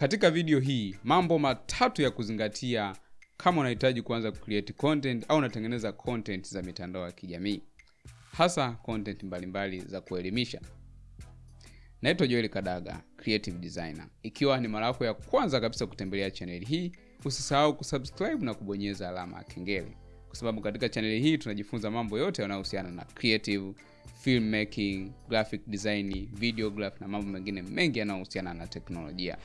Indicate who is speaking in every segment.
Speaker 1: katika video hii mambo matatu ya kuzingatia kama unahitaji kuanza kucreate content au unatengeneza content za mitandao ya kijamii. Hasa content mbalimbali mbali za kuelimisha. Naitwa joel kadaga creative designer. Ikiwa ni mara yako ya kwanza kabisa kutembelea chaneli hii usisahau kusubscribe na kubonyeza alama ya kengele. Kwa sababu katika chaneli hii tunajifunza mambo yote yanayohusiana na creative filmmaking graphic design videograph na mambo mengine mengi yanayohusiana na teknolojia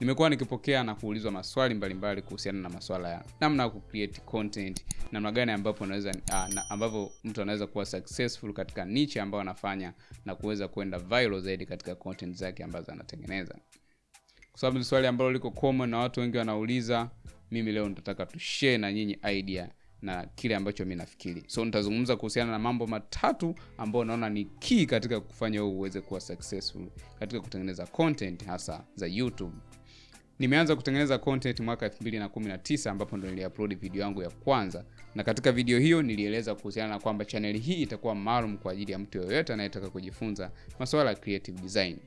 Speaker 1: nimekuwa nikipokea na kuulizwa maswali mbalimbali kuhusiana na maswala ya namna ya kucreate content namna gani ambapo unaweza uh, na, ambavyo mtu anaweza kuwa successful katika niche ambayo anafanya na kuweza kwenda viral zaidi katika content zake ambazo anatengeneza. Kwa sababu ni swali ambalo liko common na watu wengi wanauliza mimi leo nitataka tushare na nyinyi idea na kile ambacho mi nafikiri. So nitazungumza kuhusiana na mambo matatu ambayo naona ni key katika kufanya wewe uweze kuwa successful katika kutengeneza content hasa za youtube nimeanza kutengeneza content mwaka 2019 ambapo ndo niliupload video yangu ya kwanza. Na katika video hiyo nilieleza kuhusiana na kwamba chaneli hii itakuwa maalum kwa ajili ya mtu yoyote anayetaka kujifunza masuala ya creative design.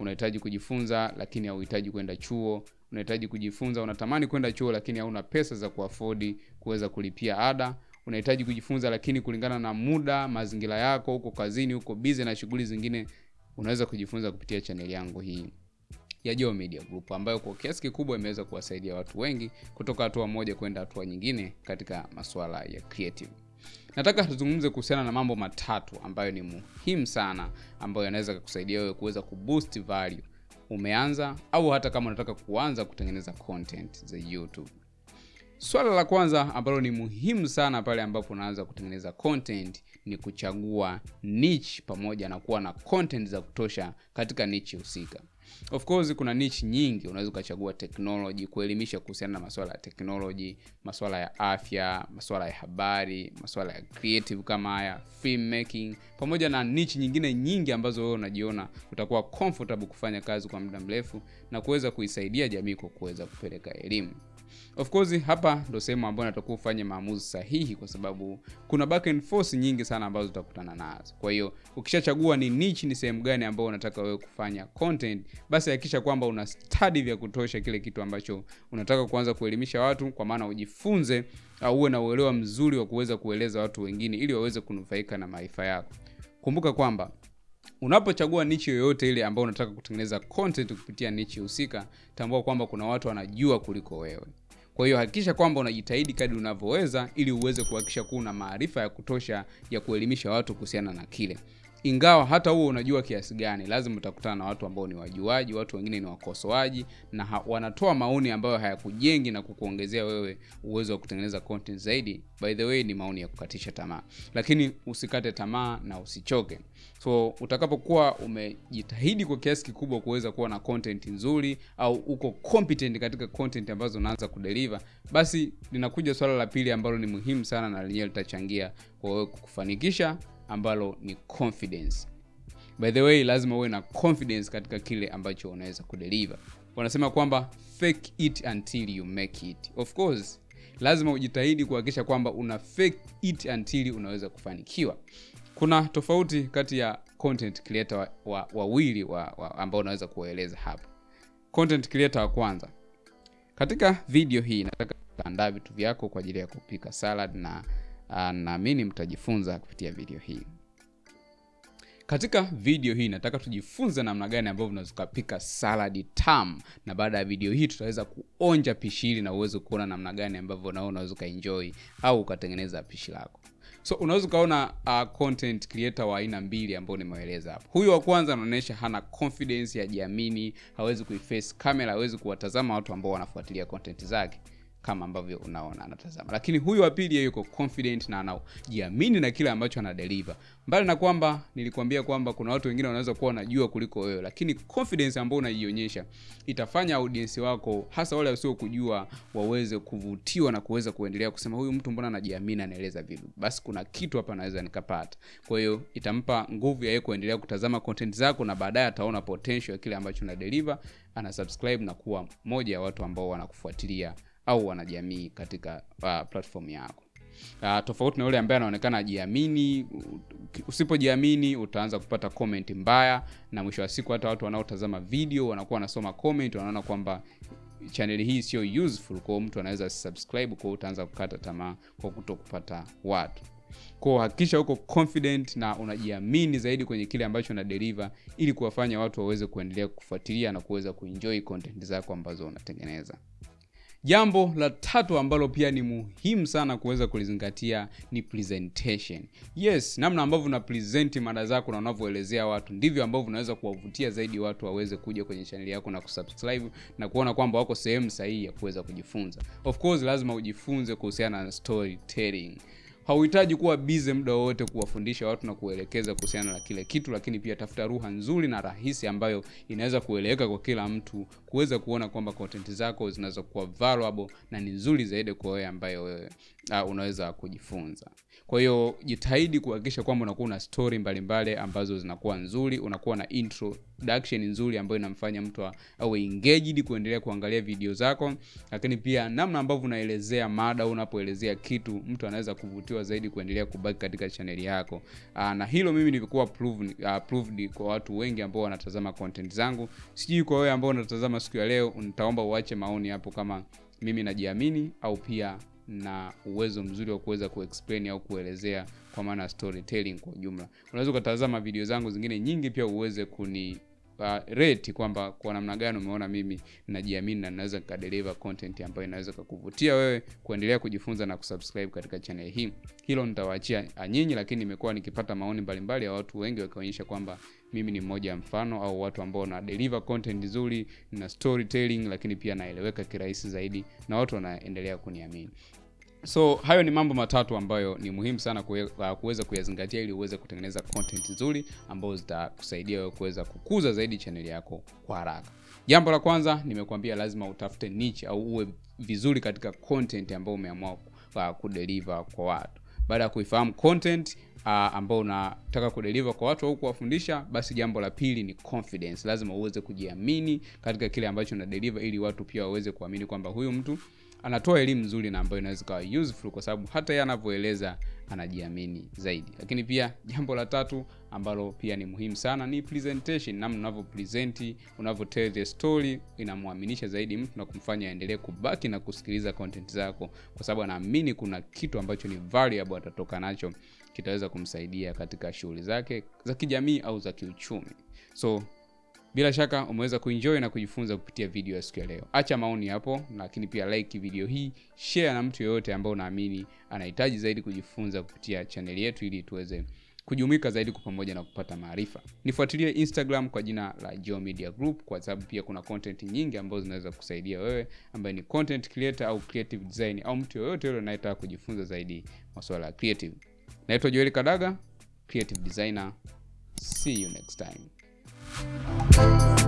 Speaker 1: Unahitaji kujifunza lakini hauhitaji kwenda chuo. Unahitaji kujifunza unatamani kwenda chuo lakini hauna pesa za kuafodi kuweza kulipia ada. Unahitaji kujifunza lakini kulingana na muda mazingira yako huko kazini huko bize na shughuli zingine unaweza kujifunza kupitia chaneli yangu hii ya Jo Media Group ambayo kwa kiasi kikubwa imeweza kuwasaidia watu wengi kutoka hatua moja kwenda hatua nyingine katika masuala ya creative. Nataka tuzungumze kuhusiana na mambo matatu ambayo ni muhimu sana ambayo yanaweza kukusaidia wewe kuweza kuboost value umeanza au hata kama unataka kuanza kutengeneza content za YouTube. Swala la kwanza ambalo ni muhimu sana pale ambapo unaanza kutengeneza content ni kuchagua niche pamoja na kuwa na content za kutosha katika niche husika. Of course kuna niche nyingi, unaweza ukachagua technology, kuelimisha kuhusiana na maswala ya technology, maswala ya afya, maswala ya habari, maswala ya creative kama haya, filmmaking, pamoja na niche nyingine nyingi ambazo wewe unajiona utakuwa comfortable kufanya kazi kwa muda mrefu na kuweza kuisaidia jamii kwa kuweza kupeleka elimu. Of course hapa ndo sehemu ambayo natakuwa ufanye maamuzi sahihi, kwa sababu kuna back and forth nyingi sana ambazo utakutana nazo. Kwa hiyo ukishachagua ni niche, ni sehemu gani ambayo unataka wewe kufanya content, basi hakikisha kwamba una study vya kutosha kile kitu ambacho unataka kuanza kuelimisha watu, kwa maana ujifunze au uwe na uelewa mzuri wa kuweza kueleza watu wengine ili waweze kunufaika na maarifa yako. Kumbuka kwamba unapochagua nichi yoyote ile ambayo unataka kutengeneza content kupitia nichi husika, tambua kwamba kuna watu wanajua kuliko wewe. Kwa hiyo hakikisha kwamba unajitahidi kadri unavyoweza ili uweze kuhakikisha kuwa una maarifa ya kutosha ya kuelimisha watu kuhusiana na kile ingawa hata huo unajua kiasi gani, lazima utakutana na watu ambao ni wajuaji, watu wengine ni wakosoaji na ha, wanatoa maoni ambayo hayakujengi na kukuongezea wewe uwezo wa kutengeneza content zaidi. By the way, ni maoni ya kukatisha tamaa, lakini usikate tamaa na usichoke. So utakapokuwa umejitahidi kwa kiasi kikubwa kuweza kuwa na content nzuri au uko competent katika content ambazo unaanza kudeliver, basi linakuja swala la pili ambalo ni muhimu sana na lenyewe litachangia kwa wewe kufanikisha ambalo ni confidence. By the way, lazima uwe na confidence katika kile ambacho unaweza kudeliver. Wanasema kwamba fake it until you make it. Of course, lazima ujitahidi kuhakikisha kwamba una fake it until unaweza kufanikiwa. Kuna tofauti kati ya content creator wawili wa, wa, wa, ambao unaweza kuwaeleza hapa. Content creator wa kwanza, katika video hii nataka kuandaa vitu vyako kwa ajili ya kupika salad na naamini mtajifunza kupitia video hii. Katika video hii nataka tujifunze namna gani ambavyo unaweza ukapika saladi tamu, na baada ya video hii tutaweza kuonja pishi hili na uweze kuona namna gani ambavyo nao unaweza ukaenjoy au ukatengeneza pishi lako. So unaweza ukaona uh, content creator wa aina mbili ambao nimeeleza hapo. Huyu wa kwanza anaonyesha hana confidence, hajiamini, hawezi kuiface camera, hawezi kuwatazama watu ambao wanafuatilia content zake kama ambavyo unaona anatazama, lakini huyu wa pili yuko confident na anajiamini na kile ambacho ana deliver. Mbali na kwamba nilikwambia kwamba kuna watu wengine wanaweza kuwa wanajua kuliko wewe, lakini confidence ambayo unaionyesha itafanya audience wako, hasa wale wasio kujua, waweze kuvutiwa na kuweza kuendelea kusema huyu mtu mbona anajiamini, anaeleza vitu, basi kuna kitu hapa naweza nikapata. Kwa hiyo itampa nguvu ya yeye kuendelea kutazama content zako, na baadaye ataona potential ya kile ambacho una deliver, ana subscribe na kuwa moja ya watu ambao wanakufuatilia au wanajamii katika uh, platform yako. uh, tofauti na yule ambaye anaonekana ajiamini usipojiamini utaanza kupata comment mbaya na mwisho wa siku hata watu wanaotazama video wanakuwa wanasoma comment wanaona kwamba chaneli hii sio useful kwao mtu anaweza subscribe kwao utaanza kukata tamaa kwa kuto kupata watu kwao hakikisha uko confident na unajiamini zaidi kwenye kile ambacho una deliver ili kuwafanya watu waweze kuendelea kufuatilia na kuweza kuenjoy content zako ambazo unatengeneza jambo la tatu ambalo pia ni muhimu sana kuweza kulizingatia ni presentation. Yes namna ambavyo una present mada zako na unavyoelezea watu ndivyo ambavyo unaweza kuwavutia zaidi watu waweze kuja kwenye chaneli yako na kusubscribe na kuona kwamba wako sehemu sahihi ya kuweza kujifunza. Of course lazima ujifunze kuhusiana na storytelling hauhitaji kuwa bize muda wowote kuwafundisha watu na kuelekeza kuhusiana na kile kitu lakini pia tafuta ruha nzuri na rahisi ambayo inaweza kueleweka kwa kila mtu kuweza kuona kwamba content zako zinaweza kuwa valuable na ni nzuri zaidi kwa wewe ambayo wewe uh, unaweza kujifunza. Kwa hiyo jitahidi kuhakikisha kwamba unakuwa na story mbalimbali ambazo zinakuwa nzuri unakuwa na introduction nzuri ambayo inamfanya mtu awe engaged kuendelea kuangalia video zako. Lakini pia namna ambavyo unaelezea mada unapoelezea kitu mtu anaweza kuvutiwa zaidi kuendelea kubaki katika chaneli yako. Aa, na hilo mimi nilikuwa proved, uh, proved kwa watu wengi ambao wanatazama content zangu. Sijui kwa wewe ambao unatazama siku ya leo nitaomba uache maoni hapo kama mimi najiamini au pia na uwezo mzuri wa kuweza kuexplain au kuelezea kwa maana storytelling kwa ujumla. Unaweza ukatazama video zangu zingine nyingi pia uweze kuni uh, rate kwamba kwa namna gani umeona mimi najiamini na naweza nikadeliver content ambayo inaweza kukuvutia wewe kuendelea kujifunza na kusubscribe katika channel hii. Hilo nitawaachia nyinyi lakini nimekuwa nikipata maoni mbalimbali ya watu wengi wakionyesha kwamba mimi ni mmoja mfano au watu ambao na deliver content nzuri na storytelling lakini pia naeleweka kirahisi zaidi na watu wanaendelea kuniamini so hayo ni mambo matatu ambayo ni muhimu sana kuweza kuyazingatia ili uweze kutengeneza content nzuri ambazo zitakusaidia wewe kuweza kukuza zaidi chaneli yako kwa haraka. Jambo la kwanza nimekuambia lazima utafute niche au uwe vizuri katika content ambayo umeamua uh, kudeliver kwa watu. Baada ya kuifahamu content uh, ambao unataka kudeliver kwa watu au kuwafundisha basi jambo la pili ni confidence. Lazima uweze kujiamini katika kile ambacho una deliver ili watu pia waweze kuamini kwamba huyu mtu anatoa elimu nzuri na ambayo inaweza kawa useful kwa sababu hata yeye anavyoeleza anajiamini zaidi. Lakini pia jambo la tatu ambalo pia ni muhimu sana ni presentation namna unavyo present unavyo tell the story inamwaminisha zaidi mtu na kumfanya aendelee kubaki na kusikiliza content zako. Kwa sababu anaamini kuna kitu ambacho ni valuable atatoka nacho kitaweza kumsaidia katika shughuli zake za kijamii au za kiuchumi. So bila shaka umeweza kuenjoy na kujifunza kupitia video ya siku ya leo. Acha maoni hapo lakini pia like video hii share na mtu yoyote ambao unaamini anahitaji zaidi kujifunza kupitia chaneli yetu ili tuweze kujumuika zaidi kwa pamoja na kupata maarifa. Nifuatilie instagram kwa jina la Geo Media Group kwa sababu pia kuna content nyingi ambazo zinaweza kusaidia wewe ambaye ni content creator au creative design au mtu yoyote yule anayetaka kujifunza zaidi masuala ya creative. Naitwa Joel Kadaga creative designer. See you next time Thank you.